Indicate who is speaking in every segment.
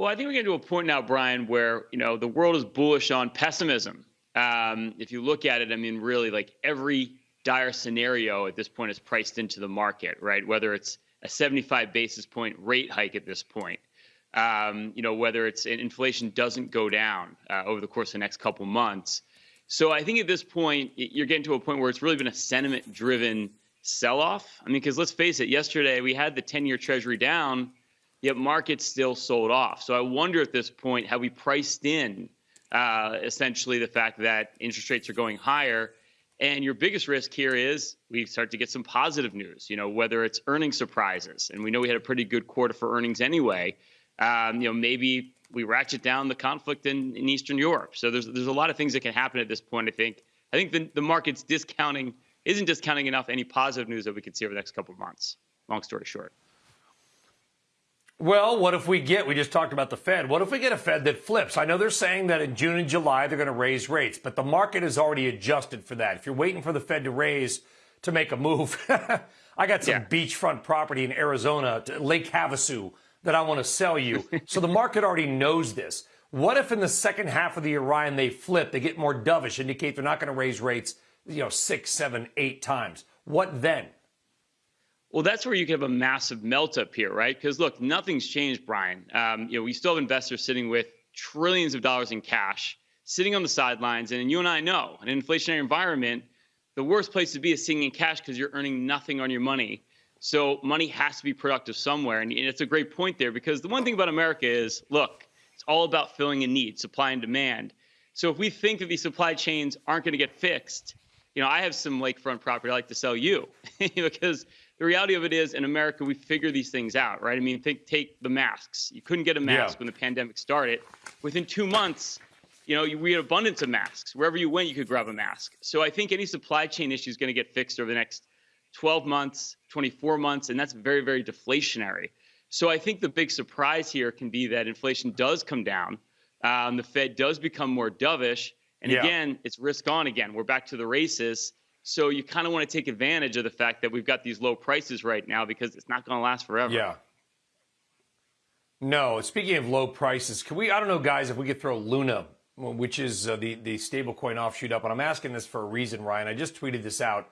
Speaker 1: Well, I think we're getting to a point now, Brian, where you know the world is bullish on pessimism. Um, if you look at it, I mean, really, like every dire scenario at this point is priced into the market, right? Whether it's a 75 basis point rate hike at this point, um, you know, whether it's inflation doesn't go down uh, over the course of the next couple months. So I think at this point, you're getting to a point where it's really been a sentiment driven sell off. I mean, because let's face it, yesterday we had the 10 year treasury down, yet markets still sold off. So I wonder at this point, have we priced in uh, essentially the fact that interest rates are going higher? And your biggest risk here is we start to get some positive news, you know, whether it's earning surprises. And we know we had a pretty good quarter for earnings anyway. Um, you know, maybe we ratchet down the conflict in, in Eastern Europe. So there's there's a lot of things that can happen at this point. I think I think the, the market's discounting isn't discounting enough any positive news that we could see over the next couple of months. Long story short.
Speaker 2: Well, what if we get, we just talked about the Fed, what if we get a Fed that flips? I know they're saying that in June and July they're going to raise rates, but the market has already adjusted for that. If you're waiting for the Fed to raise to make a move, I got some yeah. beachfront property in Arizona, Lake Havasu, that I want to sell you. so the market already knows this. What if in the second half of the year, Ryan, they flip, they get more dovish, indicate they're not going to raise rates, you know, six, seven, eight times? What then?
Speaker 1: Well, that's where you can have a massive melt up here, right? Because look, nothing's changed, Brian. Um, you know, we still have investors sitting with trillions of dollars in cash, sitting on the sidelines, and you and I know, in an inflationary environment, the worst place to be is sitting in cash because you're earning nothing on your money. So money has to be productive somewhere, and it's a great point there because the one thing about America is, look, it's all about filling a need, supply and demand. So if we think that these supply chains aren't going to get fixed, you know, I have some lakefront property I like to sell you because the reality of it is in America, we figure these things out, right? I mean, think, take the masks. You couldn't get a mask yeah. when the pandemic started. Within two months, you know, we had abundance of masks. Wherever you went, you could grab a mask. So I think any supply chain issue is going to get fixed over the next 12 months, 24 months, and that's very, very deflationary. So I think the big surprise here can be that inflation does come down. Um, the Fed does become more dovish. And yeah. again, it's risk on again. We're back to the races. So you kind of want to take advantage of the fact that we've got these low prices right now because it's not going to last forever.
Speaker 2: Yeah. No. Speaking of low prices, can we? I don't know, guys, if we could throw Luna, which is uh, the the stablecoin offshoot, up. And I'm asking this for a reason, Ryan. I just tweeted this out.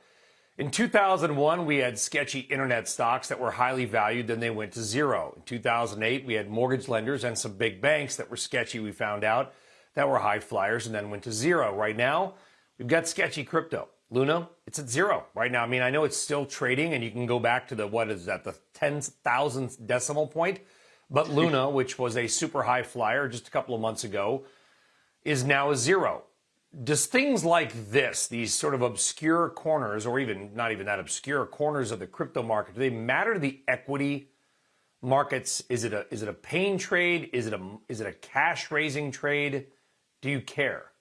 Speaker 2: In 2001, we had sketchy internet stocks that were highly valued, then they went to zero. In 2008, we had mortgage lenders and some big banks that were sketchy, we found out, that were high flyers and then went to zero. Right now, we've got sketchy crypto. Luna, it's at zero right now. I mean, I know it's still trading and you can go back to the, what is that, the 10,000th decimal point. But Luna, which was a super high flyer just a couple of months ago, is now a zero. Does things like this, these sort of obscure corners, or even not even that obscure corners of the crypto market, do they matter to the equity markets? Is it a is it a pain trade? Is it a is it a cash raising trade? Do you care?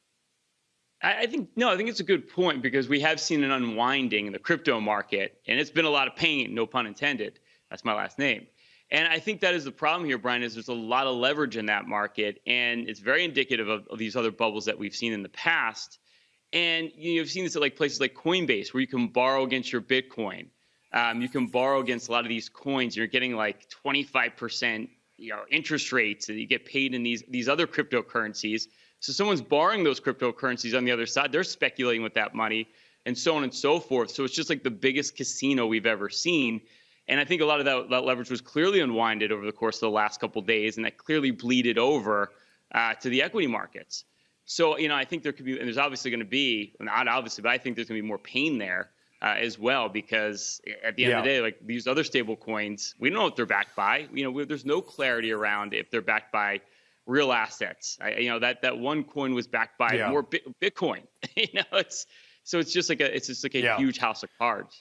Speaker 1: I think no, I think it's a good point because we have seen an unwinding in the crypto market, and it's been a lot of pain, no pun intended. That's my last name. And I think that is the problem here, Brian, is there's a lot of leverage in that market, and it's very indicative of, of these other bubbles that we've seen in the past. And you have seen this at like places like Coinbase, where you can borrow against your Bitcoin. Um, you can borrow against a lot of these coins. You're getting like 25% you know, interest rates that you get paid in these these other cryptocurrencies. So someone's borrowing those cryptocurrencies on the other side. They're speculating with that money and so on and so forth. So it's just like the biggest casino we've ever seen. And I think a lot of that, that leverage was clearly unwinded over the course of the last couple days, and that clearly bleeded over uh, to the equity markets. So, you know, I think there could be, and there's obviously going to be, not obviously, but I think there's going to be more pain there uh, as well because at the end yeah. of the day, like these other stable coins, we don't know what they're backed by. You know, there's no clarity around if they're backed by real assets. I, you know that that one coin was backed by yeah. more Bitcoin. you know, it's so it's just like a it's just like a yeah. huge house of cards.